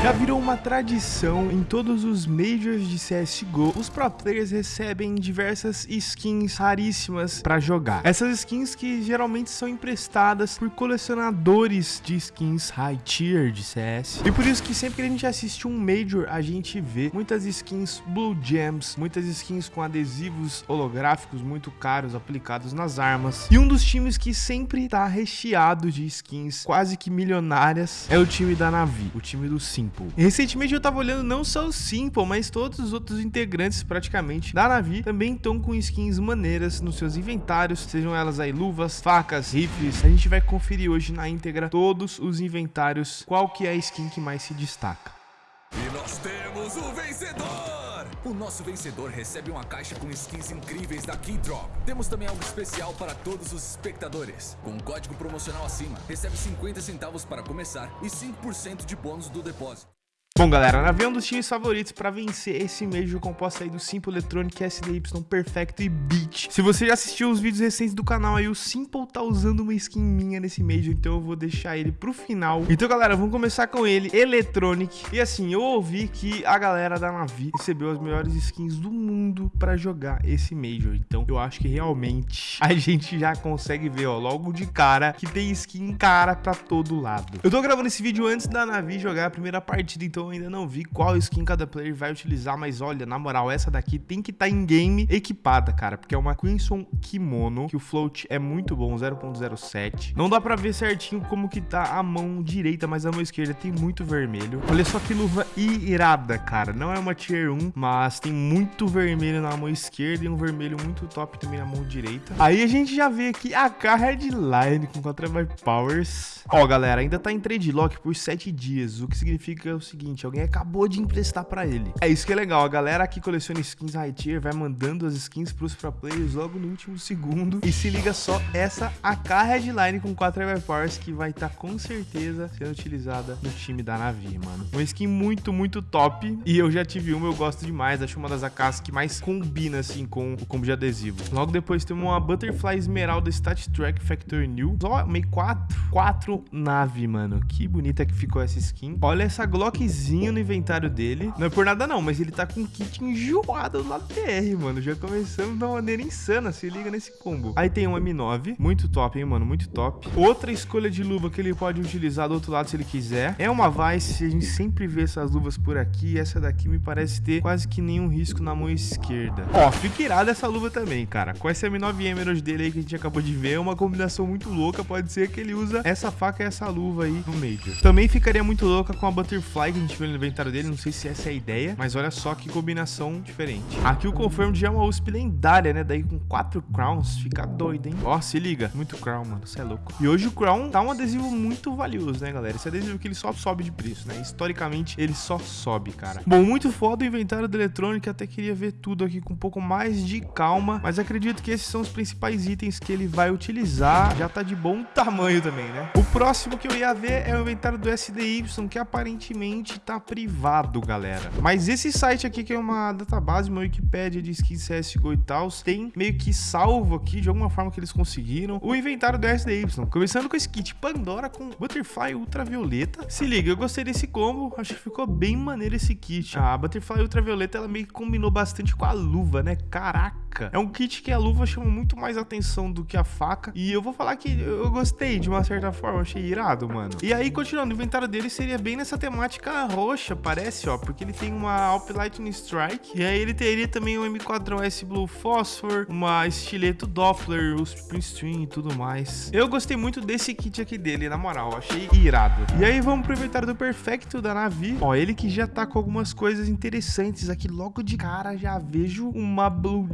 Já virou uma tradição em todos os Majors de CSGO, os pro players recebem diversas skins raríssimas para jogar. Essas skins que geralmente são emprestadas por colecionadores de skins high tier de CS. E por isso que sempre que a gente assiste um Major, a gente vê muitas skins Blue Gems, muitas skins com adesivos holográficos muito caros aplicados nas armas. E um dos times que sempre tá recheado de skins quase que milionárias é o time da Navi, o time do Sim. Simple. recentemente eu tava olhando não só o Simple, mas todos os outros integrantes praticamente da Navi também estão com skins maneiras nos seus inventários, sejam elas aí luvas, facas, rifles. A gente vai conferir hoje na íntegra todos os inventários, qual que é a skin que mais se destaca. E nós temos o vencedor! O nosso vencedor recebe uma caixa com skins incríveis da Keydrop. Temos também algo especial para todos os espectadores. Com um código promocional acima, recebe 50 centavos para começar e 5% de bônus do depósito. Bom, galera, Navi é um dos times favoritos para vencer esse Major composto aí do Simple Electronic, SDY, Perfecto e Beat. Se você já assistiu os vídeos recentes do canal aí, o Simple tá usando uma skin minha nesse Major, então eu vou deixar ele pro final. Então, galera, vamos começar com ele, Electronic. E assim, eu ouvi que a galera da Navi recebeu as melhores skins do mundo para jogar esse Major. Então, eu acho que realmente a gente já consegue ver, ó, logo de cara, que tem skin cara pra todo lado. Eu tô gravando esse vídeo antes da Navi jogar a primeira partida, então ainda não vi qual skin cada player vai utilizar, mas olha, na moral, essa daqui tem que estar tá em game equipada, cara, porque é uma Crimson Kimono, que o float é muito bom, 0.07. Não dá pra ver certinho como que tá a mão direita, mas a mão esquerda tem muito vermelho. Olha só que luva irada, cara. Não é uma tier 1, mas tem muito vermelho na mão esquerda e um vermelho muito top também na mão direita. Aí a gente já vê aqui a Headline com 4 Powers. Ó, galera, ainda tá em trade lock por 7 dias, o que significa o seguinte, seguinte, alguém acabou de emprestar pra ele. É isso que é legal, a galera que coleciona skins high tier vai mandando as skins pros pro players logo no último segundo. E se liga só, essa AK Headline com 4 Ever Powers que vai estar tá, com certeza sendo utilizada no time da Navi, mano. Uma skin muito, muito top. E eu já tive uma, eu gosto demais. Acho uma das AKs que mais combina, assim, com o combo de adesivo. Logo depois temos uma Butterfly Esmeralda Stat Track Factor New. Só meio 4, 4 nave, mano. Que bonita que ficou essa skin. Olha essa Glockzinha no inventário dele. Não é por nada não, mas ele tá com um kit enjoado do lado TR, mano. Já começamos de uma maneira insana, se liga nesse combo. Aí tem um M9, muito top, hein, mano, muito top. Outra escolha de luva que ele pode utilizar do outro lado se ele quiser. É uma Vice, a gente sempre vê essas luvas por aqui. Essa daqui me parece ter quase que nenhum risco na mão esquerda. Ó, fica irada essa luva também, cara. Com esse M9 Emerald dele aí que a gente acabou de ver, é uma combinação muito louca. Pode ser que ele usa essa faca e essa luva aí no Major. Também ficaria muito louca com a Butterfly que a gente viu no inventário dele, não sei se essa é a ideia, mas olha só que combinação diferente. Aqui o Confirm já é uma USP lendária, né? Daí com quatro crowns, fica doido, hein? Ó, se liga, muito crown, mano, você é louco. E hoje o crown tá um adesivo muito valioso, né, galera? Esse adesivo que ele só sobe de preço, né? Historicamente, ele só sobe, cara. Bom, muito foda o inventário da eletrônica, até queria ver tudo aqui com um pouco mais de calma, mas acredito que esses são os principais itens que ele vai utilizar. Já tá de bom tamanho também, né? O próximo que eu ia ver é o inventário do SDY, que aparentemente tá privado, galera. Mas esse site aqui, que é uma database, uma Wikipedia de skins CSGO e tal, tem meio que salvo aqui, de alguma forma que eles conseguiram, o inventário do SDY. Começando com esse kit Pandora com Butterfly Ultravioleta. Se liga, eu gostei desse combo, acho que ficou bem maneiro esse kit. A Butterfly Ultravioleta, ela meio que combinou bastante com a luva, né? Caraca! É um kit que a luva chama muito mais atenção do que a faca. E eu vou falar que eu gostei de uma certa forma, achei irado, mano. E aí, continuando, o inventário dele seria bem nessa temática roxa, parece, ó, porque ele tem uma Alp Lightning Strike, e aí ele teria também um M4S Blue Phosphor, uma estileto Doppler, os Stream e tudo mais. Eu gostei muito desse kit aqui dele, na moral, achei irado. E aí vamos pro inventário do Perfecto da Navi, ó, ele que já tá com algumas coisas interessantes aqui, logo de cara já vejo uma Blue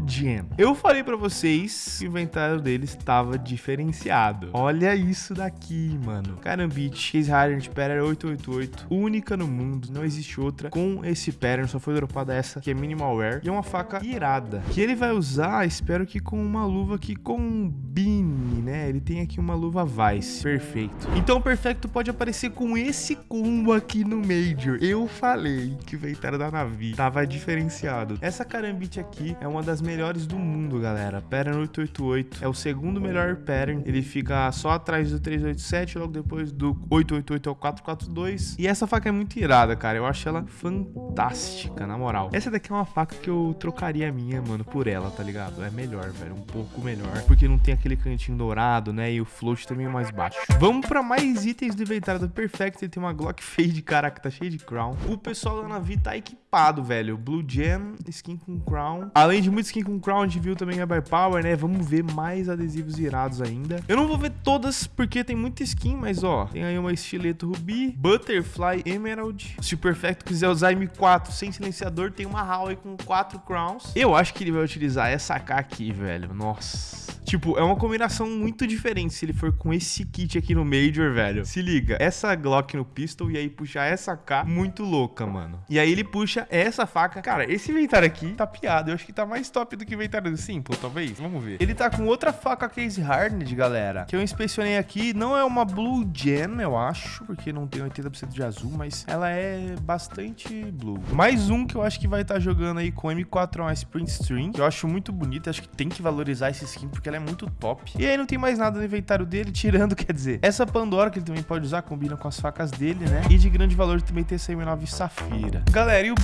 Eu falei pra vocês que o inventário dele estava diferenciado. Olha isso daqui, mano. Carambit, Case Hardened Pattern 888, única no mundo, não existe outra com esse pattern, só foi dropada essa, que é minimal wear, e é uma faca irada, que ele vai usar, espero que com uma luva que combine, né? Ele tem aqui uma luva Vice, perfeito. Então o Perfecto pode aparecer com esse combo aqui no Major. Eu falei que o inventário da Navi tava diferenciado. Essa Karambit aqui é uma das melhores melhores do mundo, galera. Pattern 888 é o segundo melhor pattern. Ele fica só atrás do 387, logo depois do 888 é o 442. E essa faca é muito irada, cara. Eu acho ela fantástica, na moral. Essa daqui é uma faca que eu trocaria a minha, mano, por ela, tá ligado? É melhor, velho. Um pouco melhor. Porque não tem aquele cantinho dourado, né? E o float também é mais baixo. Vamos pra mais itens do inventário do Perfect. Ele tem uma Glock Fade, caraca, tá cheio de crown. O pessoal da Navi tá equipado, velho. Blue Gem, skin com crown. Além de muito skin com crown, a gente viu também a By Power, né? Vamos ver mais adesivos irados ainda. Eu não vou ver todas porque tem muita skin, mas ó, tem aí uma estileto rubi, Butterfly Emerald. Se o Perfect quiser usar M4 sem silenciador, tem uma Howie com 4 crowns. Eu acho que ele vai utilizar essa AK aqui, velho. Nossa. Tipo, é uma combinação muito diferente se ele for com esse kit aqui no Major, velho. Se liga, essa Glock no pistol e aí puxar essa AK, muito louca, mano. E aí ele puxa essa faca. Cara, esse inventário aqui tá piado. Eu acho que tá mais top do que inventário do Simple, talvez. Vamos ver. Ele tá com outra faca case hardened, galera, que eu inspecionei aqui. Não é uma Blue Gem, eu acho, porque não tem 80% de azul, mas ela é bastante blue. Mais um que eu acho que vai estar tá jogando aí com M4 Sprint String, que eu acho muito bonito. Acho que tem que valorizar esse skin, porque ela é muito top. E aí não tem mais nada no inventário dele, tirando, quer dizer, essa Pandora que ele também pode usar, combina com as facas dele, né? E de grande valor também tem essa M9 Safira. Galera, e o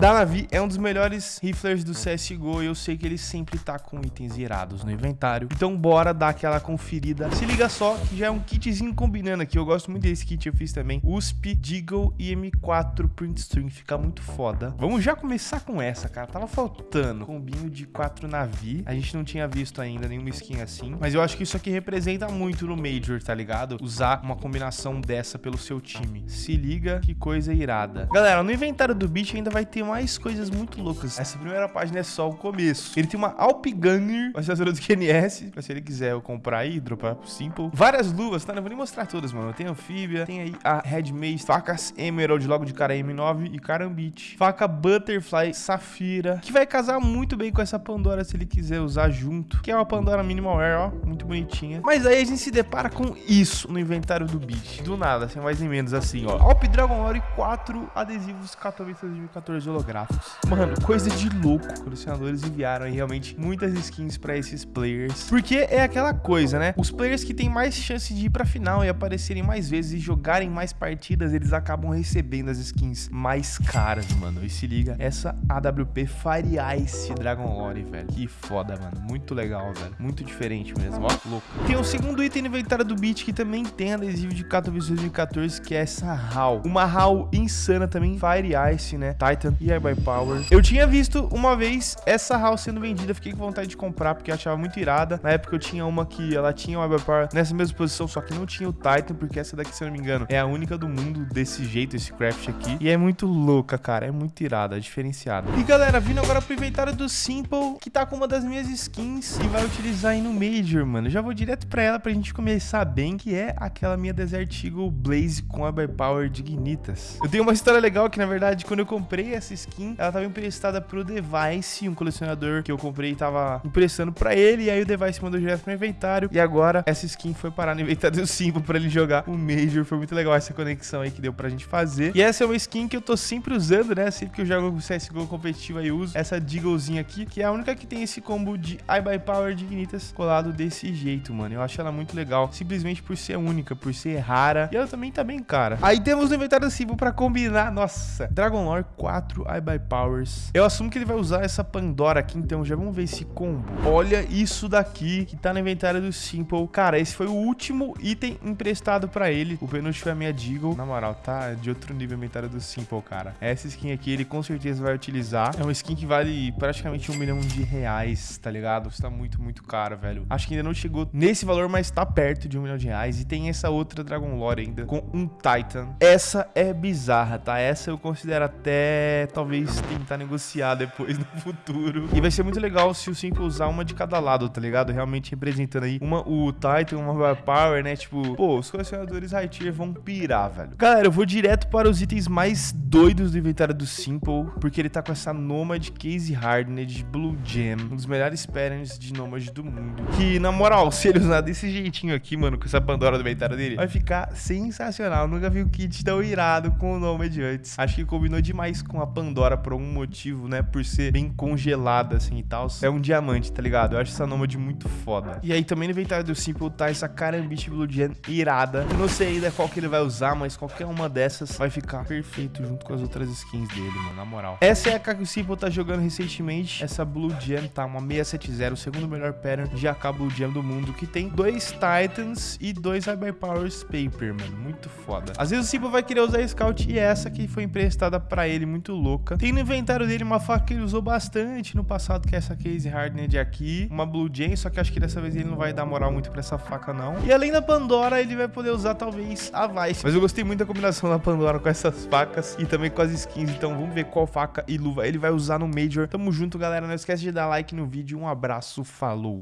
Da Navi é um dos melhores riflers do CSGO e eu sei que ele sempre tá com itens irados no inventário. Então bora dar aquela conferida. Se liga só que já é um kitzinho combinando aqui. Eu gosto muito desse kit, eu fiz também. USP, Deagle e M4 Print String. Fica muito foda. Vamos já começar com essa, cara. Tava faltando combinho de 4 Navi. A gente não tinha visto ainda nenhuma skin assim. Mas eu acho que isso aqui representa muito no Major, tá ligado? Usar uma combinação dessa pelo seu time. Se liga que coisa irada. Galera, no inventário do Beat ainda vai ter mais coisas muito loucas. Essa primeira página é só o começo. Ele tem uma Alp Gunner, assessora do QNS, pra se ele quiser eu comprar aí, dropar pro Simple. Várias luvas, tá? Não vou nem mostrar todas, mano. Tem anfíbia, tem aí a Red Mace, facas Emerald, logo de cara M9 e Carambit. Faca Butterfly Safira, que vai casar muito bem com essa Pandora se ele quiser usar junto. Que é uma Pandora Minimal Wear, ó, muito bonitinha. Mas aí a gente se depara com isso no inventário do Beat. Do nada, sem mais nem menos assim, ó. Alp Dragon Lore 4 adesivos Katowice 2014 holográficos. Mano, coisa de louco. Colecionadores enviaram realmente muitas skins pra esses players. Porque é aquela coisa, né? Os players que têm mais chance de ir pra final e aparecerem mais vezes e jogarem mais partidas, eles acabam recebendo as skins mais caras, mano. E se liga, essa AWP Fire Ice Dragon Lore, velho. Que foda, mano. Muito legal, velho. Muito diferente mesmo, ó. Louco. Tem o segundo item inventário do Beat que também tem adesivo de Katowice 2014, que é essa HAL. Uma HAL insana também, Fire Ice, né? Titan e by Power. Eu tinha visto uma vez essa HAL sendo vendida, fiquei com vontade de comprar porque achava muito irada. Na época eu tinha uma que ela tinha o by Power nessa mesma posição, só que não tinha o Titan, porque essa daqui, se eu não me engano, é a única do mundo desse jeito, esse craft aqui. E é muito louca, cara, é muito irada, é diferenciada. E galera, vindo agora pro inventário do Simple, que tá com uma das minhas skins e vai utilizar aí no Major, mano. Já vou direto pra ela pra gente começar bem, que é aquela minha Desert Eagle Blaze com a By Power Dignitas. Eu tenho uma história legal que, na verdade, quando eu comprei essa skin, ela tava emprestada pro Device, um colecionador que eu comprei tava emprestando pra ele, e aí o Device mandou direto pro inventário, e agora essa skin foi parar no inventário do Simple pra ele jogar o Major. Foi muito legal essa conexão aí que deu pra gente fazer. E essa é uma skin que eu tô sempre usando, né? Sempre que eu jogo CSGO competitivo aí eu uso essa Deaglezinha aqui, que é a única que tem esse combo de I by Power Dignitas colado desse jeito, mano. Eu acho ela muito legal, simplesmente por ser única, por ser rara. E ela também tá bem cara. Aí temos no inventário do Simple pra combinar, nossa, Dragon Lore 4 I by Powers. Eu assumo que ele vai usar essa Pandora aqui, então já vamos ver esse combo. Olha isso daqui que tá no inventário do Simple. Cara, esse foi o último item emprestado pra ele. O penúltimo foi a minha Deagle. Na moral, tá de outro nível o inventário do Simple, cara. Essa skin aqui ele com certeza vai utilizar. É uma skin que vale praticamente um milhão de reais, tá ligado? Está muito, muito caro, velho. Acho que ainda não chegou nesse valor, mas tá perto de um milhão de reais. E tem essa outra Dragon Lore ainda, com um Titan. Essa é bizarra, tá? Essa eu considero até, talvez, tentar negociar depois no futuro. E vai ser muito legal se o Simple usar uma de cada lado, tá ligado? Realmente representando aí uma, o Titan, uma Power, né? Tipo, pô, os colecionadores high tier vão pirar, velho. Galera, eu vou direto para os itens mais doidos do inventário do Simple, porque ele tá com essa Nomad Case Hardened Blue Gem, um dos melhores patterns de Nomad do mundo. Que, na moral, se ele usar desse jeitinho aqui, mano, com essa Pandora do inventário dele, vai ficar sensacional. Eu nunca vi um kit tão irado com o Nomad antes. Acho que combinou demais com a Pandora por algum motivo, né? Por ser bem congelada, assim, e tal. É um diamante, tá ligado? Eu acho essa Nômade muito foda. E aí também no inventário do Simple tá essa Karambit Blue Gen irada. Eu não sei ainda qual que ele vai usar, mas qualquer uma dessas vai ficar perfeito junto com as outras skins dele, mano, na moral. Essa é a que o Simple tá jogando recentemente. Essa Blue Gem tá uma 670, o segundo melhor pattern de AK Blue Gem do mundo, que tem dois Titans e dois High Powers Paper, mano. Muito foda. Às vezes o Simple vai querer usar Scout e essa que foi emprestada pra ele, muito louca. Tem no inventário dele uma faca que ele usou bastante no passado, que é essa Case Hardened aqui. Uma Blue Gem, só que acho que dessa vez ele não vai dar moral muito pra essa faca, não. E além da Pandora, ele vai poder usar talvez a Vice. Mas eu gostei muito da combinação da Pandora com essas facas e também com as skins. Então vamos ver qual faca e luva ele vai usar no Major. Tamo junto, galera. Não esquece de dar like no vídeo. Um abraço, falou!